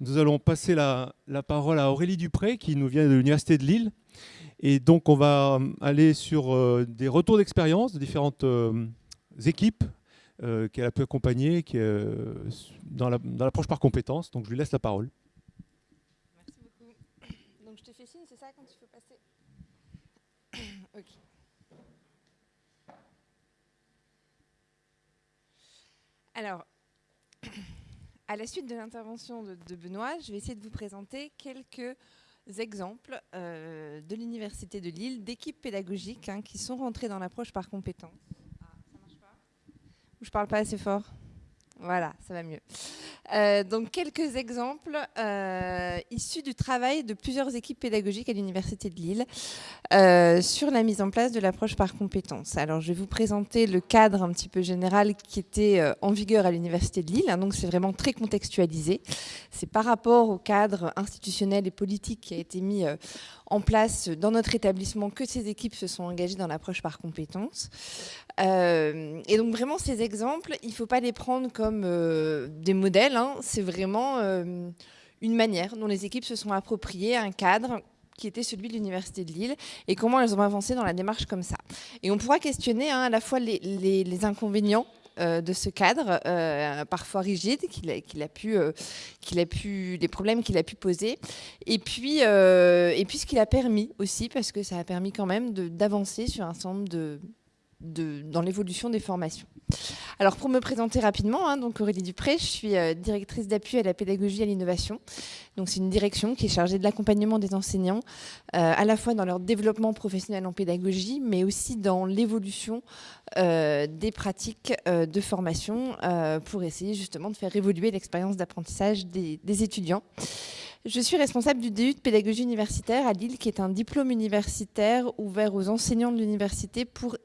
Nous allons passer la, parole à Aurélie Dupré qui nous vient de l'Université de Lille. Et donc on va aller sur euh, des retours d'expérience de différentes euh, équipes euh, qu'elle a pu accompagner qui, dans l'approche par compétences. Donc je lui laisse la parole. Merci beaucoup. Donc je te fais signe, c'est ça quand tu peux passer? Ok. Alors, à la suite de l'intervention de, Benoît, je vais essayer de vous présenter quelques exemples euh, de l'Université de Lille, d'équipes pédagogiques hein, qui sont rentrées dans l'approche par compétences. Ah, ça marche pas? Ou je parle pas assez fort? Voilà, ça va mieux. Euh, donc quelques exemples euh, issus du travail de plusieurs équipes pédagogiques à l'Université de Lille euh, sur la mise en place de l'approche par compétences. Alors je vais vous présenter le cadre un petit peu général qui était en vigueur à l'Université de Lille, hein, donc c'est vraiment très contextualisé. C'est par rapport au cadre institutionnel et politique qui a été mis en place dans notre établissement que ces équipes se sont engagées dans l'approche par compétences. et donc vraiment ces exemples, il ne faut pas les prendre comme des modèles, Hein, c'est vraiment euh, une manière dont les équipes se sont appropriées un cadre qui était celui de l'Université de Lille, et comment elles ont avancé dans la démarche comme ça. Et on pourra questionner hein, à la fois les, inconvénients euh, de ce cadre, euh, parfois rigide, qu'il a, pu, qu'il a pu, les problèmes qu'il a pu poser, et puis, et puis ce qu'il a permis aussi, parce que ça a permis quand même d'avancer sur un certain nombre de, dans l'évolution des formations. Alors pour me présenter rapidement, hein, donc Aurélie Dupré, je suis euh, directrice d'appui à la pédagogie et à l'innovation. Donc c'est une direction qui est chargée de l'accompagnement des enseignants, euh, à la fois dans leur développement professionnel en pédagogie, mais aussi dans l'évolution euh, des pratiques de formation pour essayer justement de faire évoluer l'expérience d'apprentissage des, des étudiants. Je suis responsable du DU de pédagogie universitaire à Lille, qui est un diplôme universitaire ouvert aux enseignants de l'université pour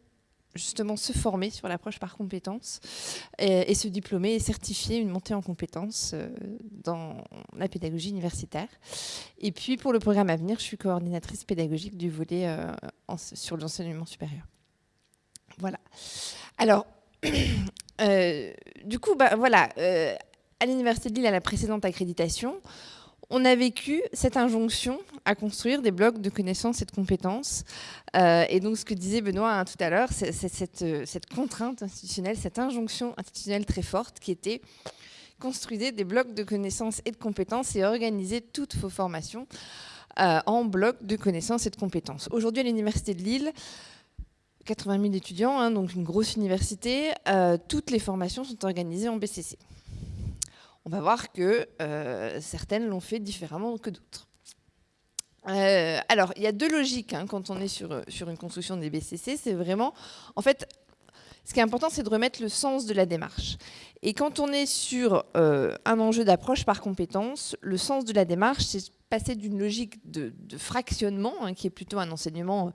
justement se former sur l'approche par compétences et, se diplômer et certifier une montée en compétences euh, dans la pédagogie universitaire. Et puis pour le programme à venir, je suis coordinatrice pédagogique du volet euh, sur l'enseignement supérieur. Voilà. Alors, euh, du coup, bah, voilà, à l'Université de Lille, à la précédente accréditation, on a vécu cette injonction à construire des blocs de connaissances et de compétences. Euh, et donc, ce que disait Benoît hein, tout à l'heure, c'est euh, cette, contrainte institutionnelle, cette injonction institutionnelle très forte qui était construire des blocs de connaissances et de compétences et organiser toutes vos formations euh, en blocs de connaissances et de compétences. Aujourd'hui, à l'Université de Lille, 80 000 étudiants, hein, donc une grosse université, toutes les formations sont organisées en BCC on va voir que euh, certaines l'ont fait différemment que d'autres. Euh, alors, il y a deux logiques hein, quand on est sur, sur une construction des BCC. C'est vraiment, en fait, ce qui est important, c'est de remettre le sens de la démarche. Et quand on est sur euh, un enjeu d'approche par compétence, le sens de la démarche, c'est passer d'une logique de, fractionnement, hein, qui est plutôt un enseignement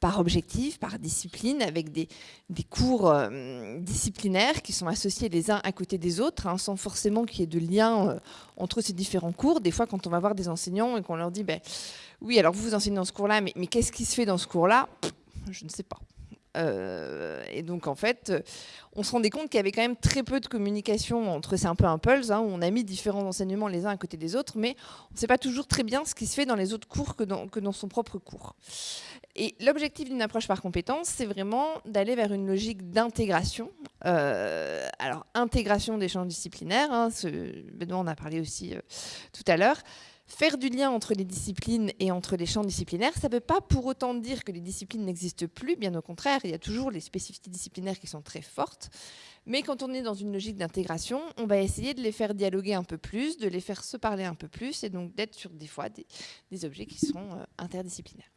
par objectif, par discipline, avec des, cours euh, disciplinaires qui sont associés les uns à côté des autres, hein, sans forcément qu'il y ait de lien euh, entre ces différents cours. Des fois, quand on va voir des enseignants et qu'on leur dit ben, Oui, alors vous vous enseignez dans ce cours-là, mais, qu'est-ce qui se fait dans ce cours-là » Je ne sais pas. Euh, et donc, en fait, on se rendait compte qu'il y avait quand même très peu de communication entre, c'est un peu un pulse, hein, où on a mis différents enseignements les uns à côté des autres, mais on ne sait pas toujours très bien ce qui se fait dans les autres cours que dans son propre cours. Et l'objectif d'une approche par compétence, c'est vraiment d'aller vers une logique d'intégration. Euh, alors, intégration des champs disciplinaires, hein, Benoît en a parlé aussi euh, tout à l'heure, Faire du lien entre les disciplines et entre les champs disciplinaires, ça ne veut pas pour autant dire que les disciplines n'existent plus, bien au contraire, il y a toujours les spécificités disciplinaires qui sont très fortes. Mais quand on est dans une logique d'intégration, on va essayer de les faire dialoguer un peu plus, de les faire se parler un peu plus, et donc d'être sur des fois des, objets qui sont euh, interdisciplinaires.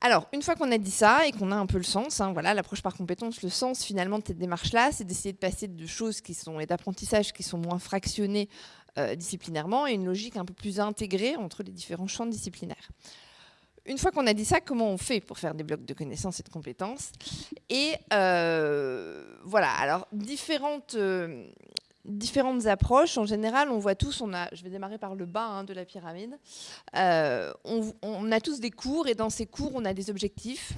Alors, une fois qu'on a dit ça et qu'on a un peu le sens, hein, voilà, l'approche par compétence, le sens finalement de cette démarche-là, c'est d'essayer de passer de choses qui sont et d'apprentissage qui sont moins fractionnés euh, disciplinairement et une logique un peu plus intégrée entre les différents champs disciplinaires. Une fois qu'on a dit ça, comment on fait pour faire des blocs de connaissances et de compétences? Et euh, voilà, alors différentes, euh, différentes approches. En général, on voit tous, on a, je vais démarrer par le bas hein, de la pyramide, on, on, a tous des cours et dans ces cours, on a des objectifs,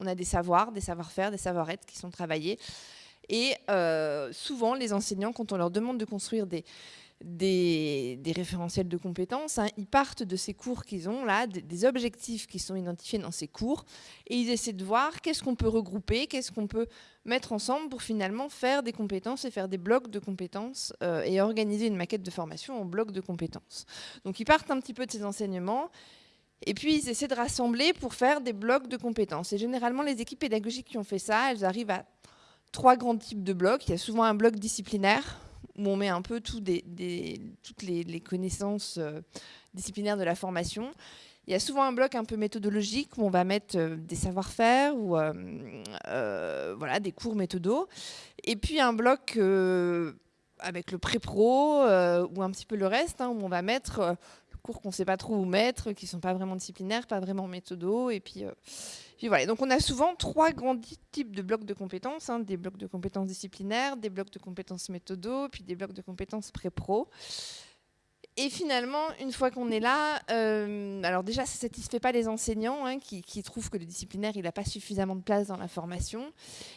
on a des savoirs, des savoir-faire, des savoir-être qui sont travaillés. Et souvent, les enseignants, quand on leur demande de construire des, des, référentiels de compétences. Hein. Ils partent de ces cours qu'ils ont là, des, objectifs qui sont identifiés dans ces cours, et ils essaient de voir qu'est-ce qu'on peut regrouper, qu'est-ce qu'on peut mettre ensemble pour finalement faire des compétences et faire des blocs de compétences euh, et organiser une maquette de formation en blocs de compétences. Donc ils partent un petit peu de ces enseignements et puis ils essaient de rassembler pour faire des blocs de compétences. Et généralement les équipes pédagogiques qui ont fait ça, elles arrivent à trois grands types de blocs. Il y a souvent un bloc disciplinaire où on met un peu toutes les, connaissances euh, disciplinaires de la formation. Il y a souvent un bloc un peu méthodologique où on va mettre euh, des savoir-faire ou euh, voilà, des cours méthodos. Et puis un bloc avec le pré-pro ou un petit peu le reste, hein, où on va mettre cours qu'on ne sait pas trop où mettre, qui ne sont pas vraiment disciplinaires, pas vraiment méthodos. Et puis, Donc on a souvent trois grands types de blocs de compétences. Hein. des blocs de compétences disciplinaires, des blocs de compétences méthodos, puis des blocs de compétences pré-pro. Et finalement, une fois qu'on est là, euh, alors déjà, ça ne satisfait pas les enseignants hein, qui, trouvent que le disciplinaire, il n'a pas suffisamment de place dans la formation.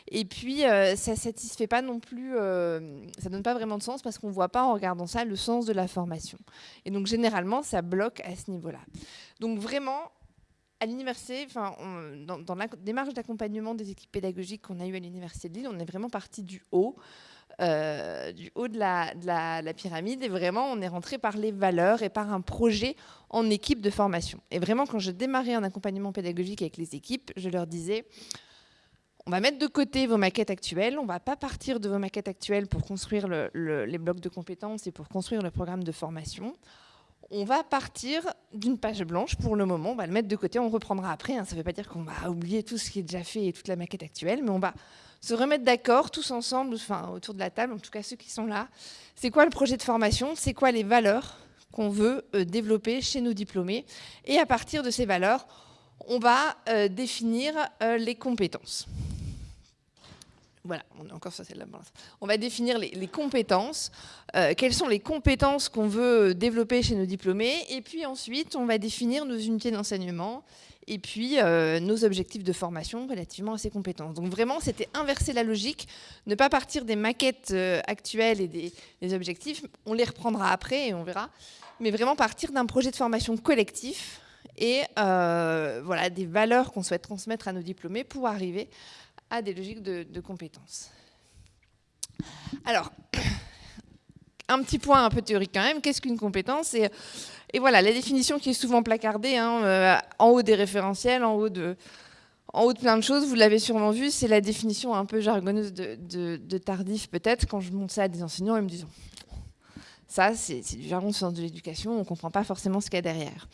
Et puis, euh, ça ne satisfait pas non plus, euh, ça donne pas vraiment de sens parce qu'on ne voit pas en regardant ça le sens de la formation. Et donc, généralement, ça bloque à ce niveau-là. Donc, vraiment, à l'université, dans, la démarche d'accompagnement des équipes pédagogiques qu'on a eues à l'université de Lille, on est vraiment parti du haut. Euh, du haut de la, la, pyramide. Et vraiment, on est rentré par les valeurs et par un projet en équipe de formation. Et vraiment, quand je démarrais un accompagnement pédagogique avec les équipes, je leur disais, on va mettre de côté vos maquettes actuelles, on ne va pas partir de vos maquettes actuelles pour construire les blocs de compétences et pour construire le programme de formation. On va partir d'une page blanche pour le moment, on va le mettre de côté, on reprendra après. Hein. Ça ne veut pas dire qu'on va oublier tout ce qui est déjà fait et toute la maquette actuelle, mais on va se remettre d'accord tous ensemble, enfin autour de la table, en tout cas ceux qui sont là. C'est quoi le projet de formation? C'est quoi les valeurs qu'on veut euh, développer chez nos diplômés? Et à partir de ces valeurs, on va euh, définir euh, les compétences. Voilà, on est encore sur. On va définir les, compétences. quelles sont les compétences qu'on veut développer chez nos diplômés? Et puis ensuite, on va définir nos unités d'enseignement et puis euh, nos objectifs de formation relativement à ces compétences. Donc vraiment, c'était inverser la logique, ne pas partir des maquettes euh, actuelles et des, objectifs, on les reprendra après et on verra, mais vraiment partir d'un projet de formation collectif et euh, voilà, des valeurs qu'on souhaite transmettre à nos diplômés pour arriver à des logiques de, compétences. Alors, un petit point un peu théorique quand même, qu'est-ce qu'une compétence? Et voilà, la définition qui est souvent placardée, hein, euh, en haut des référentiels, en haut de, de plein de choses, vous l'avez sûrement vu, c'est la définition un peu jargonneuse de, tardif peut-être. Quand je montre ça à des enseignants, ils me disent ça, c'est du jargon sens de l'éducation, on ne comprend pas forcément ce qu'il y a derrière.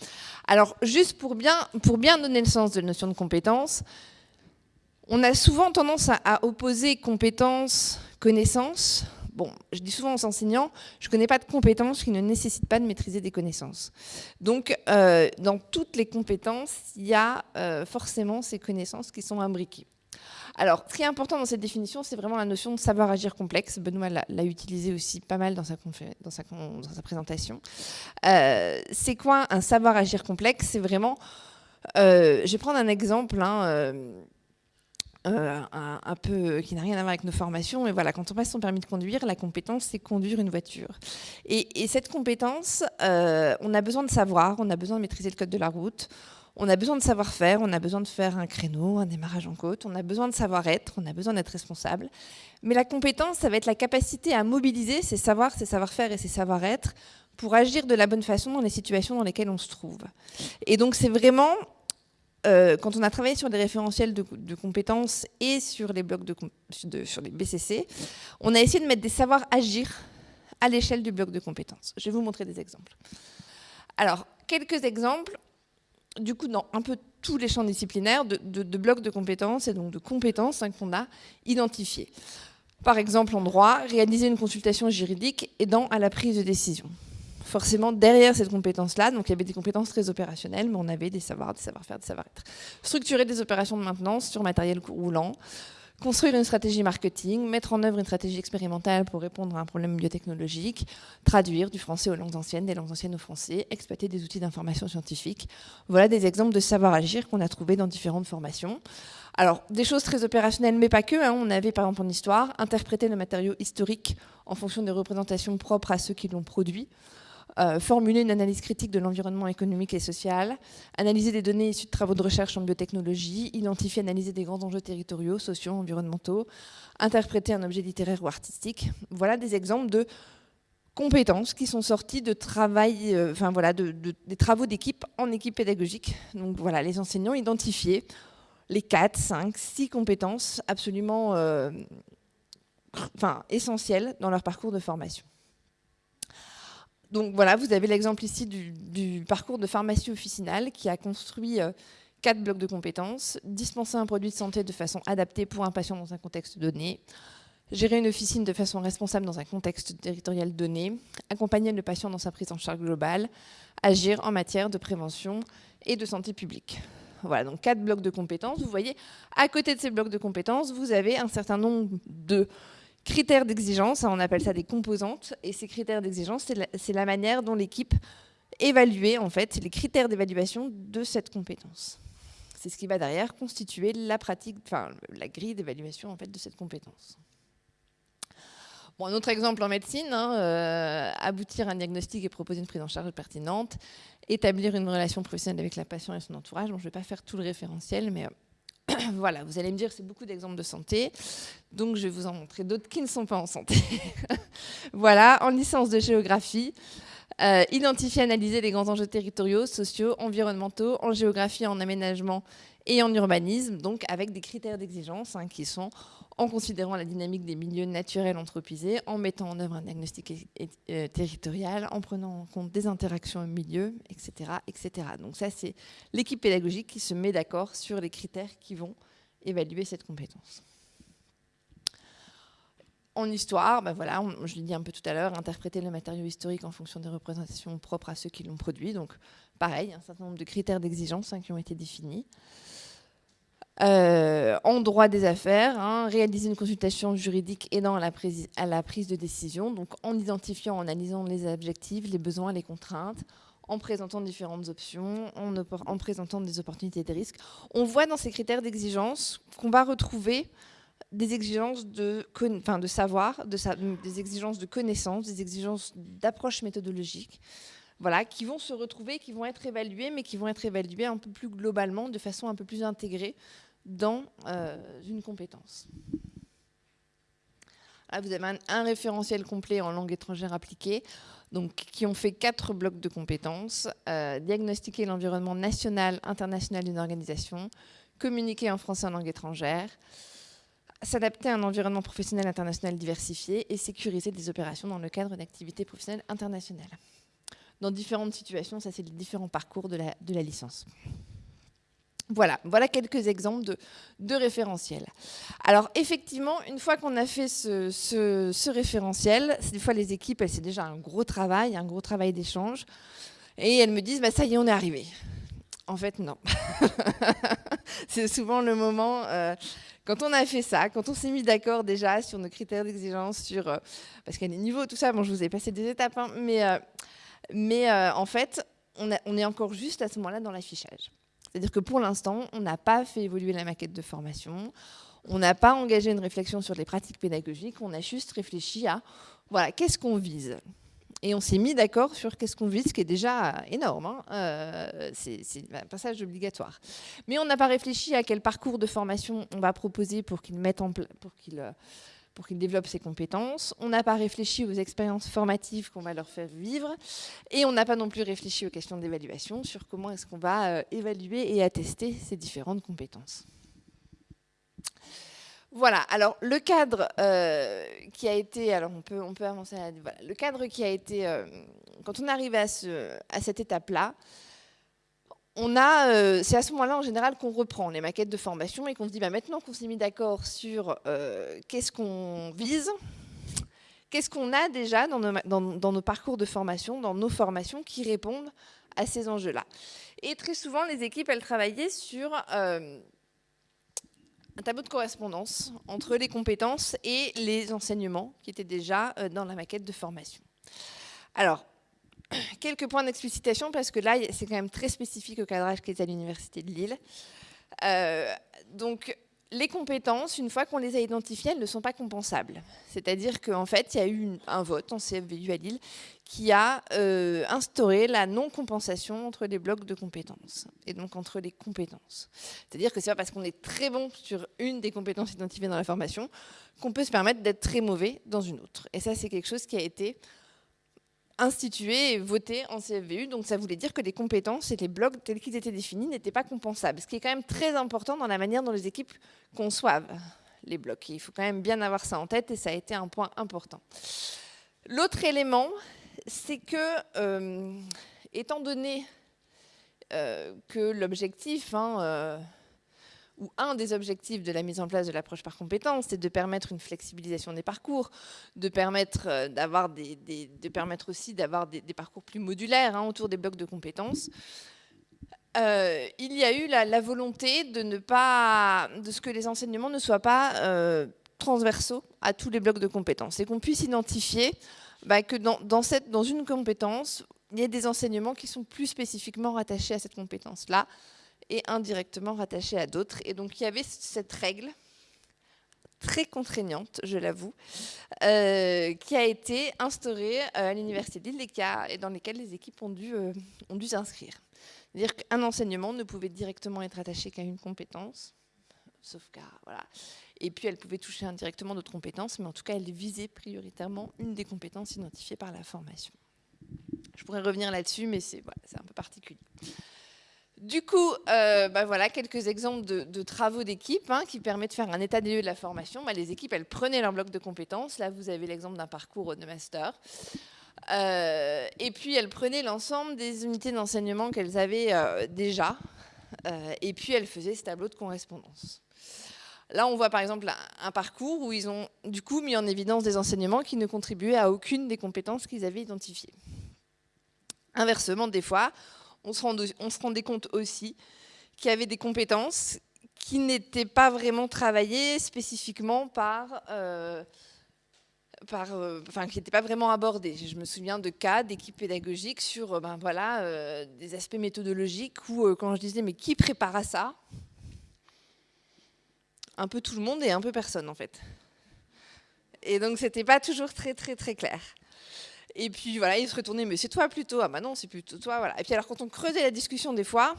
Alors, juste pour bien, pour bien donner le sens de la notion de compétence, on a souvent tendance à, opposer compétence, connaissance. Bon, je dis souvent aux enseignants, je ne connais pas de compétences qui ne nécessitent pas de maîtriser des connaissances. Donc, euh, dans toutes les compétences, il y a euh, forcément ces connaissances qui sont imbriquées. Alors, ce qui est important dans cette définition, c'est vraiment la notion de savoir agir complexe. Benoît l'a utilisé aussi pas mal dans sa, présentation. Euh, c'est quoi un savoir agir complexe? C'est vraiment... je vais prendre un exemple. Hein, un, peu qui n'a rien à voir avec nos formations. Mais voilà, quand on passe son permis de conduire, la compétence, c'est conduire une voiture. Et, cette compétence, euh, on a besoin de savoir, on a besoin de maîtriser le code de la route, on a besoin de savoir-faire, on a besoin de faire un créneau, un démarrage en côte, on a besoin de savoir-être, on a besoin d'être responsable. Mais la compétence, ça va être la capacité à mobiliser ces savoirs, ces savoir-faire et ces savoir-être pour agir de la bonne façon dans les situations dans lesquelles on se trouve. Et donc c'est vraiment euh, quand on a travaillé sur les référentiels de, compétences et sur les blocs de, sur les BCC, on a essayé de mettre des savoirs agir à l'échelle du bloc de compétences. Je vais vous montrer des exemples. Alors, quelques exemples, du coup, dans un peu tous les champs disciplinaires de, blocs de compétences et donc de compétences hein, qu'on a identifiés. Par exemple, en droit, réaliser une consultation juridique aidant à la prise de décision forcément derrière cette compétence-là, donc il y avait des compétences très opérationnelles, mais on avait des savoirs, des savoir-faire, des savoir-être. Structurer des opérations de maintenance sur matériel roulant, construire une stratégie marketing, mettre en œuvre une stratégie expérimentale pour répondre à un problème biotechnologique, traduire du français aux langues anciennes, des langues anciennes au français, exploiter des outils d'information scientifique. Voilà des exemples de savoir-agir qu'on a trouvés dans différentes formations. Alors, des choses très opérationnelles, mais pas que. Hein. On avait, par exemple, en histoire, interprété le matériau historique en fonction des représentations propres à ceux qui l'ont produit. Euh, formuler une analyse critique de l'environnement économique et social, analyser des données issues de travaux de recherche en biotechnologie, identifier, analyser des grands enjeux territoriaux, sociaux, environnementaux, interpréter un objet littéraire ou artistique. Voilà des exemples de compétences qui sont sorties de travail, euh, voilà, de, des travaux d'équipe en équipe pédagogique. Voilà, les enseignants identifiés les 4, 5, 6 compétences absolument euh, essentielles dans leur parcours de formation. Donc voilà, vous avez l'exemple ici du, parcours de pharmacie officinale qui a construit euh, quatre blocs de compétences, dispenser un produit de santé de façon adaptée pour un patient dans un contexte donné, gérer une officine de façon responsable dans un contexte territorial donné, accompagner le patient dans sa prise en charge globale, agir en matière de prévention et de santé publique. Voilà, donc quatre blocs de compétences. Vous voyez, à côté de ces blocs de compétences, vous avez un certain nombre de Critères d'exigence, on appelle ça des composantes, et ces critères d'exigence, c'est la, manière dont l'équipe évaluait en fait les critères d'évaluation de cette compétence. C'est ce qui va derrière constituer la pratique, enfin la grille d'évaluation en fait de cette compétence. Bon, un autre exemple en médecine, hein, euh, aboutir à un diagnostic et proposer une prise en charge pertinente, établir une relation professionnelle avec la patient et son entourage. Bon, je ne vais pas faire tout le référentiel, mais euh, voilà, vous allez me dire c'est beaucoup d'exemples de santé, donc je vais vous en montrer d'autres qui ne sont pas en santé. voilà, en licence de géographie, euh, identifier, analyser les grands enjeux territoriaux, sociaux, environnementaux, en géographie, en aménagement et en urbanisme, donc avec des critères d'exigence hein, qui sont en considérant la dynamique des milieux naturels anthropisés, en mettant en œuvre un diagnostic euh, territorial, en prenant en compte des interactions au milieu, etc. etc. Donc ça, c'est l'équipe pédagogique qui se met d'accord sur les critères qui vont évaluer cette compétence. En histoire, ben voilà, je l'ai dit un peu tout à l'heure, interpréter le matériau historique en fonction des représentations propres à ceux qui l'ont produit. Donc pareil, un certain nombre de critères d'exigence hein, qui ont été définis. Euh, en droit des affaires, hein, réaliser une consultation juridique aidant à la, prise, de décision, donc en identifiant, en analysant les objectifs, les besoins, les contraintes, en présentant différentes options, en, en présentant des opportunités et des risques. On voit dans ces critères d'exigence qu'on va retrouver des exigences de, savoir, de des exigences de connaissance, des exigences d'approche méthodologique, voilà, qui vont se retrouver, qui vont être évaluées, mais qui vont être évaluées un peu plus globalement, de façon un peu plus intégrée dans euh, une compétence. vous avez un, référentiel complet en langue étrangère appliquée, donc, qui ont fait quatre blocs de compétences. Euh, diagnostiquer l'environnement national, international d'une organisation, communiquer en français en langue étrangère, s'adapter à un environnement professionnel international diversifié et sécuriser des opérations dans le cadre d'activités professionnelles internationales. Dans différentes situations, ça c'est les différents parcours de la, licence. Voilà, voilà quelques exemples de, référentiels. Alors effectivement, une fois qu'on a fait ce, référentiel, des fois les équipes, c'est déjà un gros travail, un gros travail d'échange, et elles me disent, bah, ça y est, on est arrivé. En fait, non. c'est souvent le moment, euh, quand on a fait ça, quand on s'est mis d'accord déjà sur nos critères d'exigence, sur euh, parce qu'il y a des niveaux, tout ça, bon, je vous ai passé des étapes, hein, mais, euh, mais en fait, on, on est encore juste à ce moment-là dans l'affichage. C'est-à-dire que pour l'instant, on n'a pas fait évoluer la maquette de formation, on n'a pas engagé une réflexion sur les pratiques pédagogiques, on a juste réfléchi à, voilà, qu'est-ce qu'on vise? Et on s'est mis d'accord sur qu'est-ce qu'on vise, ce qui est déjà énorme. Hein. Euh, c'est un passage obligatoire. Mais on n'a pas réfléchi à quel parcours de formation on va proposer pour qu'ils en pour qu'ils euh, développent ses compétences. On n'a pas réfléchi aux expériences formatives qu'on va leur faire vivre. Et on n'a pas non plus réfléchi aux questions d'évaluation sur comment est-ce qu'on va euh, évaluer et attester ces différentes compétences. Voilà, alors le cadre euh, qui a été, alors on peut, on peut avancer, voilà, le cadre qui a été, euh, quand on arrive à, à cette étape-là, euh, c'est à ce moment-là en général qu'on reprend les maquettes de formation et qu'on se dit bah, maintenant qu'on s'est mis d'accord sur qu'est-ce qu'on vise, qu'est-ce qu'on a déjà dans nos, parcours de formation, dans nos formations qui répondent à ces enjeux-là. Et très souvent, les équipes, elles travaillaient sur un tableau de correspondance entre les compétences et les enseignements qui étaient déjà dans la maquette de formation. Alors, quelques points d'explicitation parce que là, c'est quand même très spécifique au cadrage qui est à l'Université de Lille. donc, les compétences, une fois qu'on les a identifiées, elles ne sont pas compensables. C'est-à-dire qu'en fait, il y a eu un vote en CFVU à Lille qui a euh, instauré la non-compensation entre les blocs de compétences et donc entre les compétences. C'est-à-dire que c'est pas parce qu'on est très bon sur une des compétences identifiées dans la formation qu'on peut se permettre d'être très mauvais dans une autre. Et ça, c'est quelque chose qui a été institué et voté en CFVU. Donc ça voulait dire que les compétences et les blocs tels qu'ils étaient définis n'étaient pas compensables. Ce qui est quand même très important dans la manière dont les équipes conçoivent les blocs. il faut quand même bien avoir ça en tête et ça a été un point important. L'autre élément, c'est que, euh, étant donné euh, que l'objectif, hein, euh, ou un des objectifs de la mise en place de l'approche par compétences, c'est de permettre une flexibilisation des parcours, de permettre, euh, d'avoir de permettre aussi d'avoir des, parcours plus modulaires hein, autour des blocs de compétences. Euh, il y a eu la, volonté de ne pas, de ce que les enseignements ne soient pas euh, transversaux à tous les blocs de compétences et qu'on puisse identifier bah, que dans, dans une compétence, il y a des enseignements qui sont plus spécifiquement rattachés à cette compétence-là et indirectement rattachés à d'autres. Et donc il y avait cette règle très contraignante, je l'avoue, euh, qui a été instaurée euh, à l'Université de Lille et, dans lesquelles les équipes ont dû, euh, ont dû s'inscrire. C'est-à-dire qu'un enseignement ne pouvait directement être attaché qu'à une compétence, sauf qu'à... Voilà. Et puis elle pouvait toucher indirectement d'autres compétences, mais en tout cas elle visait prioritairement une des compétences identifiées par la formation. Je pourrais revenir là-dessus, mais c'est un peu particulier. Du coup, euh, bah voilà quelques exemples de, travaux d'équipe hein, qui permettent de faire un état des lieux de la formation. Bah, les équipes, elles prenaient leur bloc de compétences. Là, vous avez l'exemple d'un parcours de master. Euh, et puis, elles prenaient l'ensemble des unités d'enseignement qu'elles avaient euh, déjà. et puis, elles faisaient ce tableau de correspondance. Là, on voit par exemple un parcours où ils ont du coup mis en évidence des enseignements qui ne contribuaient à aucune des compétences qu'ils avaient identifiées. Inversement, des fois, on se, rendait, compte aussi qu'il y avait des compétences qui n'étaient pas vraiment travaillées spécifiquement par... Euh, euh, enfin, qui n'étaient pas vraiment abordées. Je me souviens de cas d'équipes pédagogiques sur euh, ben, voilà, des aspects méthodologiques où, quand je disais, mais qui prépare à ça? Un peu tout le monde et un peu personne, en fait. Et donc, c'était pas toujours très, très, très clair. Et puis voilà, il se retournait, mais c'est toi plutôt. Ah bah non, c'est plutôt toi. Voilà. Et puis alors, quand on creusait la discussion des fois,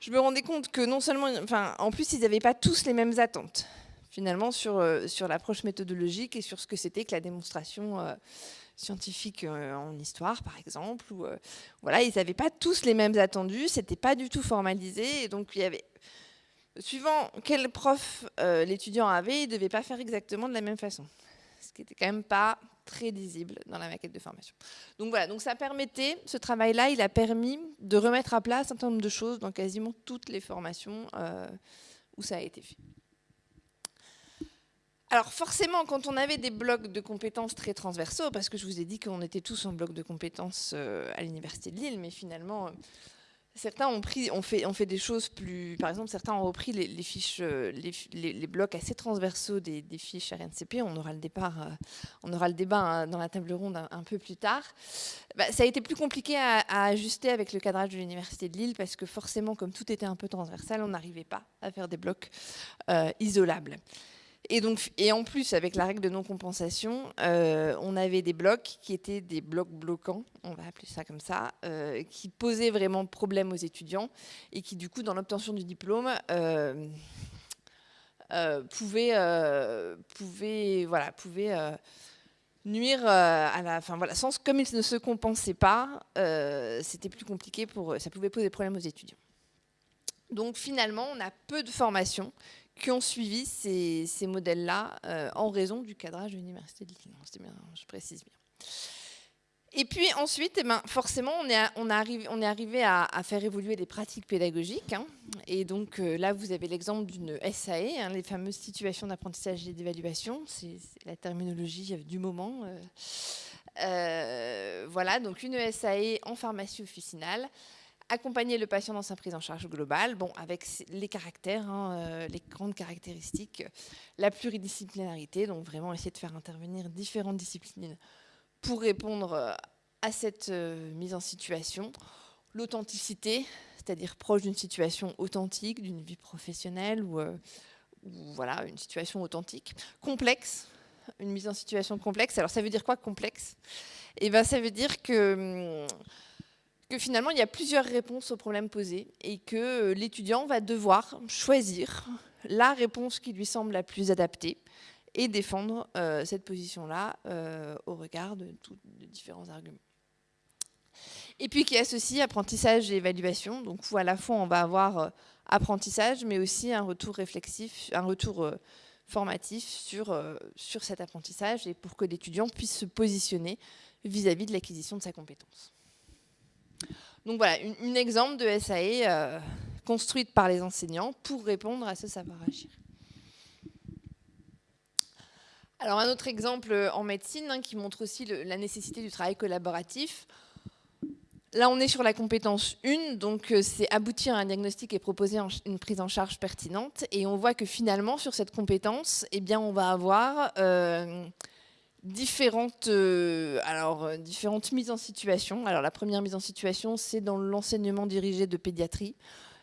je me rendais compte que non seulement, enfin, en plus, ils n'avaient pas tous les mêmes attentes, finalement, sur, euh, sur l'approche méthodologique et sur ce que c'était que la démonstration euh, scientifique euh, en histoire, par exemple. Ou, voilà, ils n'avaient pas tous les mêmes attendus, c'était pas du tout formalisé. Et donc, il y avait. Suivant quel prof l'étudiant avait, il ne devait pas faire exactement de la même façon. Ce qui n'était quand même pas très lisible dans la maquette de formation. Donc voilà, donc ça permettait, ce travail-là, il a permis de remettre à plat un certain nombre de choses dans quasiment toutes les formations euh, où ça a été fait. Alors forcément, quand on avait des blocs de compétences très transversaux, parce que je vous ai dit qu'on était tous en bloc de compétences euh, à l'Université de Lille, mais finalement, Certains ont, pris, fait, fait des choses plus... Par exemple, certains ont repris les, fiches, euh, les, blocs assez transversaux des, fiches RNCP. On aura le, euh, on aura le débat hein, dans la table ronde un, peu plus tard. Bah, ça a été plus compliqué à, ajuster avec le cadrage de l'Université de Lille parce que forcément, comme tout était un peu transversal, on n'arrivait pas à faire des blocs euh, isolables. Et, donc, et en plus, avec la règle de non-compensation, euh, on avait des blocs qui étaient des blocs bloquants, on va appeler ça comme ça, euh, qui posaient vraiment problème aux étudiants et qui, du coup, dans l'obtention du diplôme, euh, pouvaient, voilà, nuire à la fin. Voilà, comme ils ne se compensaient pas, c'était plus compliqué pour ça pouvait poser problème aux étudiants. Donc finalement, on a peu de formations qui ont suivi ces, modèles-là euh, en raison du cadrage de l'université de Lille. Je précise bien. Et puis ensuite, eh ben, forcément, on est, arrivé, à, faire évoluer les pratiques pédagogiques. Hein. Et donc euh, là, vous avez l'exemple d'une SAE, hein, les fameuses situations d'apprentissage et d'évaluation. C'est la terminologie du moment. Euh, voilà, donc une SAE en pharmacie officinale accompagner le patient dans sa prise en charge globale, bon, avec les caractères, hein, euh, les grandes caractéristiques, la pluridisciplinarité, donc vraiment essayer de faire intervenir différentes disciplines pour répondre euh, à cette euh, mise en situation. L'authenticité, c'est-à-dire proche d'une situation authentique, d'une vie professionnelle ou, ou, voilà, une situation authentique. Complexe, une mise en situation complexe. Alors ça veut dire quoi complexe? Eh ben, ça veut dire que hum, que finalement, il y a plusieurs réponses aux problèmes posés et que euh, l'étudiant va devoir choisir la réponse qui lui semble la plus adaptée et défendre euh, cette position-là euh, au regard de, différents arguments. Et puis qui associe apprentissage et évaluation, donc où à la fois on va avoir apprentissage, mais aussi un retour réflexif, un retour formatif sur, sur cet apprentissage et pour que l'étudiant puisse se positionner vis à -vis de l'acquisition de sa compétence. Donc voilà, un exemple de SAE euh, construite par les enseignants pour répondre à ce savoir-agir. Alors un autre exemple en médecine hein, qui montre aussi la nécessité du travail collaboratif. Là, on est sur la compétence 1, donc euh, c'est aboutir à un diagnostic et proposer une prise en charge pertinente. Et on voit que finalement, sur cette compétence, eh bien, on va avoir euh, différentes, euh, alors, euh, différentes mises en situation. Alors la première mise en situation, c'est dans l'enseignement dirigé de pédiatrie.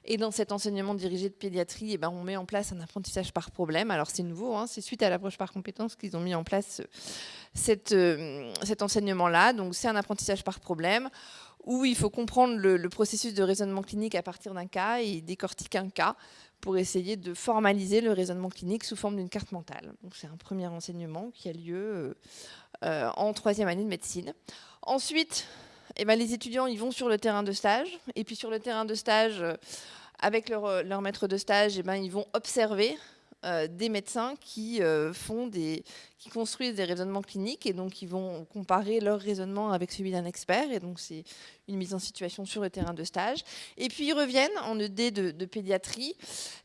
Et dans cet enseignement dirigé de pédiatrie, eh ben, on met en place un apprentissage par problème. Alors c'est nouveau, hein, c'est suite à l'approche par compétence qu'ils ont mis en place euh, cette, cet enseignement-là. Donc c'est un apprentissage par problème où il faut comprendre le, le, processus de raisonnement clinique à partir d'un cas et décortiquer un cas pour essayer de formaliser le raisonnement clinique sous forme d'une carte mentale. C'est un premier enseignement qui a lieu euh, euh, en troisième année de médecine. Ensuite, eh ben, les étudiants ils vont sur le terrain de stage, et puis sur le terrain de stage, euh, avec leur, leur, maître de stage, eh ben, ils vont observer euh, des médecins qui, euh, qui construisent des raisonnements cliniques et donc ils vont comparer leur raisonnement avec celui d'un expert. Et donc c'est une mise en situation sur le terrain de stage. Et puis ils reviennent en ED de, pédiatrie.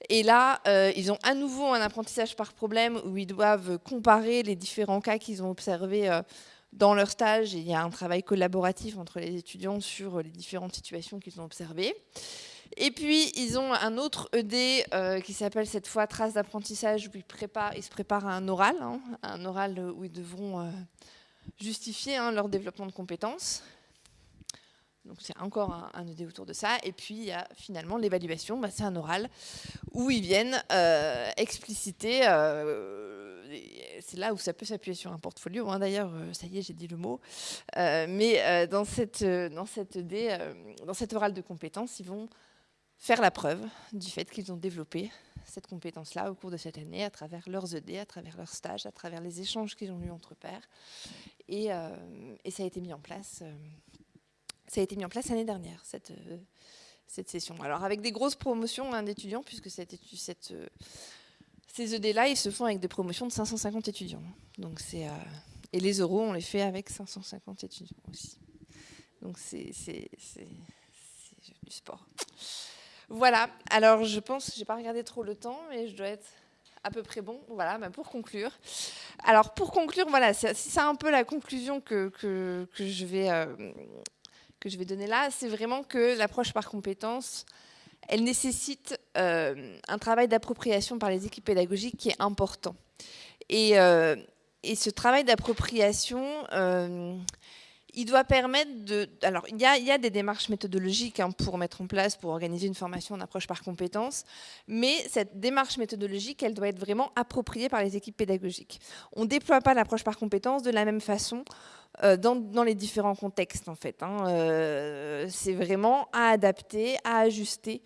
Et là, euh, ils ont à nouveau un apprentissage par problème où ils doivent comparer les différents cas qu'ils ont observés dans leur stage. Il y a un travail collaboratif entre les étudiants sur les différentes situations qu'ils ont observées. Et puis, ils ont un autre ED euh, qui s'appelle cette fois Traces d'apprentissage, où ils, se préparent à un oral, hein, un oral où ils devront euh, justifier hein, leur développement de compétences. Donc c'est encore un, ED autour de ça. Et puis il y a finalement l'évaluation, bah, c'est un oral où ils viennent euh, expliciter, c'est là où ça peut s'appuyer sur un portfolio, hein, d'ailleurs, ça y est, j'ai dit le mot, mais dans, cette, dans, cette ED, dans cet oral de compétences, ils vont faire la preuve du fait qu'ils ont développé cette compétence-là au cours de cette année à travers leurs ED, à travers leurs stages, à travers les échanges qu'ils ont eus entre pairs. Et, euh, ça a été mis en place. Euh, ça a été mis en place l'année dernière cette euh, cette session. Alors avec des grosses promotions hein, d'étudiants, puisque ces ED-là, ils se font avec des promotions de 550 étudiants. Donc c'est et les euros, on les fait avec 550 étudiants aussi. Donc c'est du sport. Voilà, alors je pense, j'ai pas regardé trop le temps, mais je dois être à peu près bon. Voilà, bah, pour conclure. Alors pour conclure, voilà, c'est un peu la conclusion que, que, je, vais, euh, que je vais donner là, c'est vraiment que l'approche par compétences, elle nécessite euh, un travail d'appropriation par les équipes pédagogiques qui est important. Et, euh, et ce travail d'appropriation, il doit permettre de... Alors, il y a, des démarches méthodologiques hein, pour mettre en place, pour organiser une formation en approche par compétences, mais cette démarche méthodologique, elle doit être vraiment appropriée par les équipes pédagogiques. On ne déploie pas l'approche par compétences de la même façon euh, dans, les différents contextes en fait. Hein. Euh, c'est vraiment à adapter, à ajuster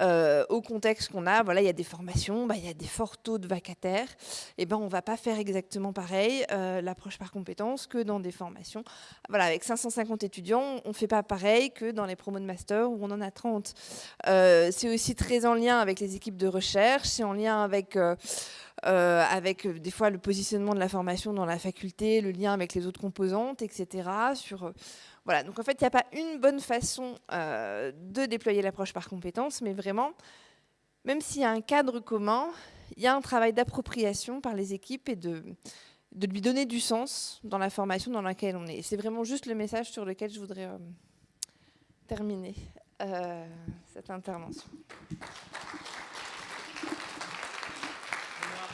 euh, au contexte qu'on a. Voilà, il y a des formations, bah, il y a des forts taux de vacataires. Et eh ben on va pas faire exactement pareil l'approche par compétences que dans des formations. Voilà, avec 550 étudiants, on fait pas pareil que dans les promos de master où on en a 30. c'est aussi très en lien avec les équipes de recherche, c'est en lien avec euh, avec euh, des fois le positionnement de la formation dans la faculté, le lien avec les autres composantes, etc. Sur, euh, voilà. Donc en fait, il n'y a pas une bonne façon de déployer l'approche par compétence, mais vraiment, même s'il y a un cadre commun, il y a un travail d'appropriation par les équipes et de, de lui donner du sens dans la formation dans laquelle on est. C'est vraiment juste le message sur lequel je voudrais terminer. cette intervention.